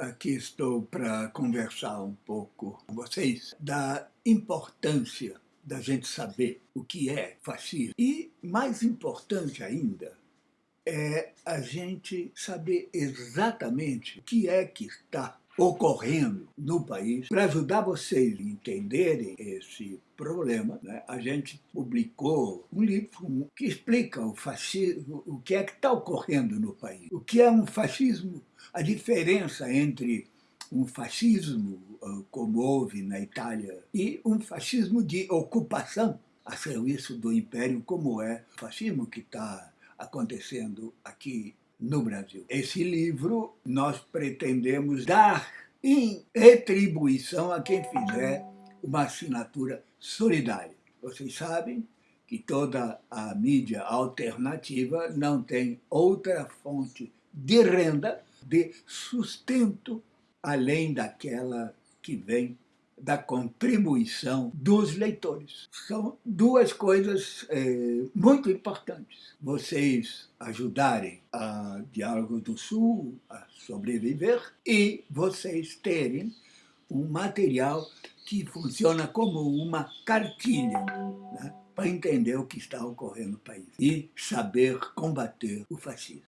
Aqui estou para conversar um pouco com vocês da importância da gente saber o que é fascismo. E, mais importante ainda, é a gente saber exatamente o que é que está ocorrendo no país. Para ajudar vocês a entenderem esse problema, né, a gente publicou um livro que explica o fascismo, o que é que está ocorrendo no país. O que é um fascismo, a diferença entre um fascismo, ah, como houve na Itália, e um fascismo de ocupação a serviço do império, como é o fascismo que está acontecendo aqui no Brasil. Esse livro nós pretendemos dar em retribuição a quem fizer uma assinatura solidária. Vocês sabem que toda a mídia alternativa não tem outra fonte de renda, de sustento, além daquela que vem da contribuição dos leitores. São duas coisas é, muito importantes. Vocês ajudarem a Diálogo do Sul a sobreviver e vocês terem um material que funciona como uma cartilha né, para entender o que está ocorrendo no país e saber combater o fascismo.